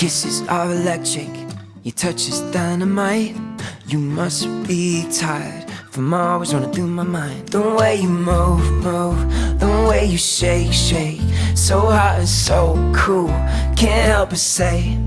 kisses are electric, your touch is dynamite. You must be tired from always running through my mind. The way you move, move, the way you shake, shake. So hot and so cool, can't help but say,